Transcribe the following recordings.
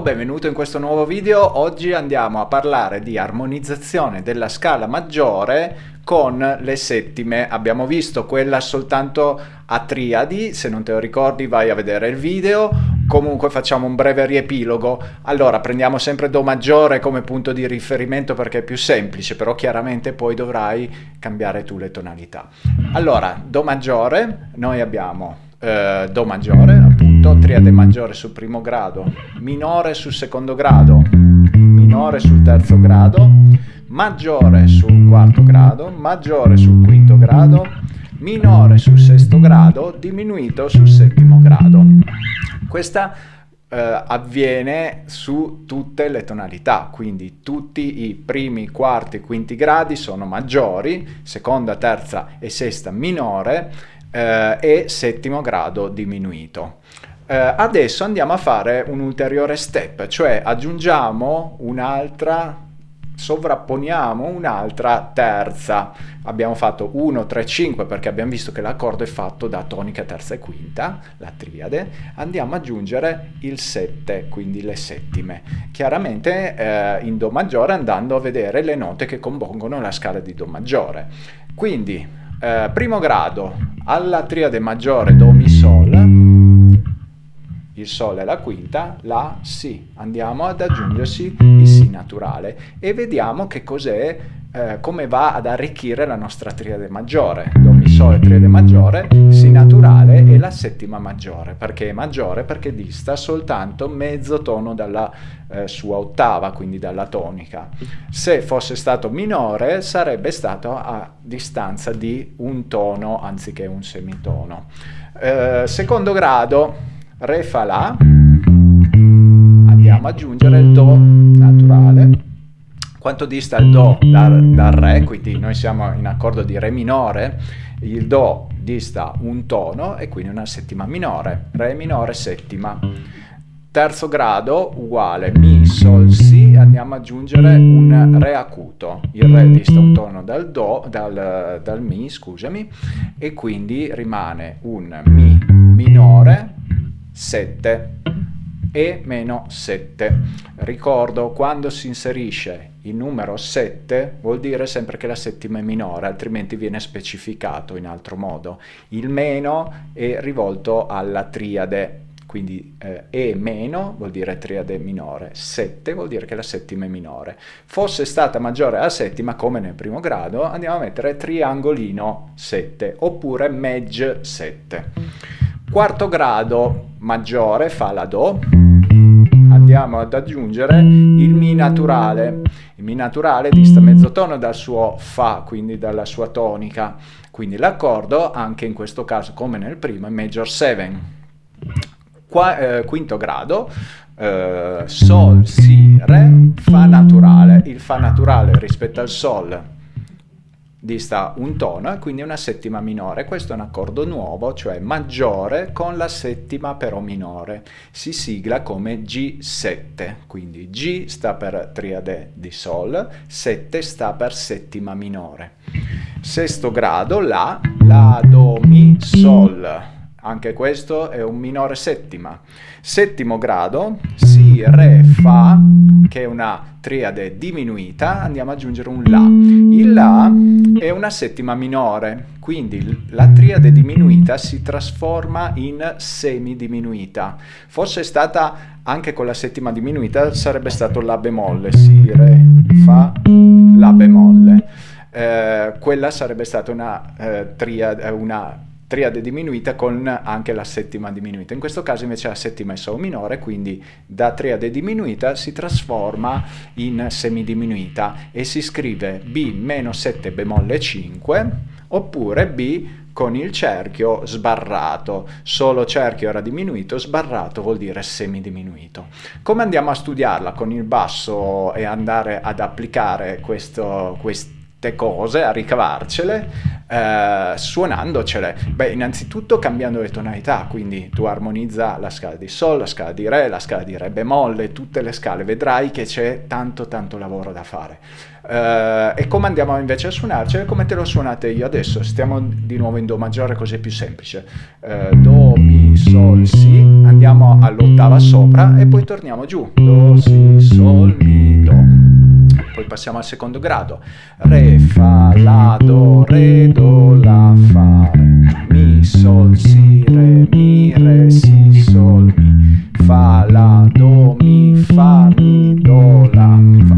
benvenuto in questo nuovo video. Oggi andiamo a parlare di armonizzazione della scala maggiore con le settime. Abbiamo visto quella soltanto a triadi, se non te lo ricordi vai a vedere il video. Comunque facciamo un breve riepilogo. Allora prendiamo sempre Do maggiore come punto di riferimento perché è più semplice, però chiaramente poi dovrai cambiare tu le tonalità. Allora, Do maggiore, noi abbiamo eh, Do maggiore, appunto, triade maggiore sul primo grado, minore sul secondo grado, minore sul terzo grado, maggiore sul quarto grado, maggiore sul quinto grado, minore sul sesto grado, diminuito sul settimo grado. Questa eh, avviene su tutte le tonalità, quindi tutti i primi, quarti e quinti gradi sono maggiori, seconda, terza e sesta minore, eh, e settimo grado diminuito. Eh, adesso andiamo a fare un ulteriore step, cioè aggiungiamo un'altra sovrapponiamo un'altra terza. Abbiamo fatto 1, 3, 5 perché abbiamo visto che l'accordo è fatto da tonica terza e quinta, la triade. Andiamo ad aggiungere il 7, quindi le settime. Chiaramente eh, in Do maggiore andando a vedere le note che compongono la scala di Do maggiore. Quindi eh, primo grado alla triade maggiore Do Mi Sol, il Sol è la quinta, la Si. Andiamo ad aggiungersi il Si naturale e vediamo che cos'è, eh, come va ad arricchire la nostra triade maggiore. Do Mi Sol triade maggiore, Si naturale e la settima maggiore. Perché è maggiore? Perché dista soltanto mezzo tono dalla eh, sua ottava, quindi dalla tonica. Se fosse stato minore sarebbe stato a distanza di un tono anziché un semitono. Eh, secondo grado, Re fa La, andiamo ad aggiungere il Do naturale. Quanto dista il Do dal, dal Re, quindi noi siamo in accordo di Re minore, il Do dista un tono e quindi una settima minore, Re minore settima. Terzo grado uguale Mi, Sol, Si, andiamo ad aggiungere un Re acuto, il Re dista un tono dal, do, dal, dal Mi, scusami, e quindi rimane un Mi minore 7 e meno 7. Ricordo, quando si inserisce il numero 7 vuol dire sempre che la settima è minore, altrimenti viene specificato in altro modo. Il meno è rivolto alla triade quindi eh, E meno vuol dire triade minore, 7 vuol dire che la settima è minore. Fosse stata maggiore alla settima, come nel primo grado, andiamo a mettere triangolino 7, oppure Medj 7. Quarto grado maggiore fa la Do, andiamo ad aggiungere il Mi naturale. Il Mi naturale dista mezzo tono dal suo Fa, quindi dalla sua tonica, quindi l'accordo anche in questo caso come nel primo è Major 7 Qua, eh, quinto grado, eh, Sol, Si, Re, Fa naturale. Il Fa naturale rispetto al Sol dista un tono e quindi una settima minore. Questo è un accordo nuovo, cioè maggiore con la settima però minore. Si sigla come G7, quindi G sta per triade di Sol, 7 sta per settima minore. Sesto grado, La, La, Do, Mi, Sol anche questo è un minore settima. Settimo grado, Si, Re, Fa, che è una triade diminuita, andiamo ad aggiungere un La. Il La è una settima minore, quindi la triade diminuita si trasforma in semidiminuita. Fosse stata anche con la settima diminuita, sarebbe stato La bemolle, Si, Re, Fa, La bemolle. Eh, quella sarebbe stata una, eh, triade, una triade diminuita con anche la settima diminuita. In questo caso invece la settima è Sol minore, quindi da triade diminuita si trasforma in semidiminuita e si scrive B meno 7 bemolle 5 oppure B con il cerchio sbarrato. Solo cerchio era diminuito, sbarrato vuol dire semidiminuito. Come andiamo a studiarla con il basso e andare ad applicare questo, questo cose, a ricavarcele, eh, suonandocele. Beh, innanzitutto cambiando le tonalità, quindi tu armonizza la scala di Sol, la scala di Re, la scala di Re bemolle, tutte le scale, vedrai che c'è tanto tanto lavoro da fare. Eh, e come andiamo invece a suonarcele? Come te lo suonate io adesso? Stiamo di nuovo in Do maggiore così è più semplice. Eh, do, Mi, sol, si, andiamo all'ottava sopra e poi torniamo giù, do, si, sol, passiamo al secondo grado, re, fa, la, do, re, do, la, fa, mi, sol, si, re, mi, re, si, sol, mi, fa, la, do, mi, fa, mi, do, la, fa.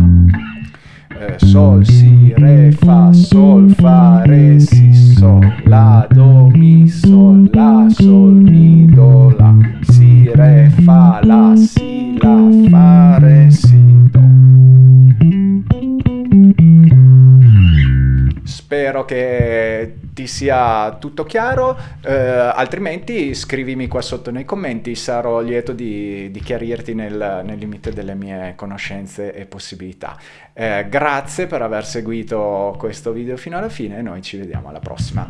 Eh, sol, si, re, fa, sol, fa, re, si, sol, la, do, mi, sol, la, sol, mi, do, la, si, re, fa, la, si, la, fa, che ti sia tutto chiaro, eh, altrimenti scrivimi qua sotto nei commenti, sarò lieto di, di chiarirti nel, nel, limite delle mie conoscenze e possibilità. Eh, grazie per aver seguito questo video fino alla fine e noi ci vediamo alla prossima.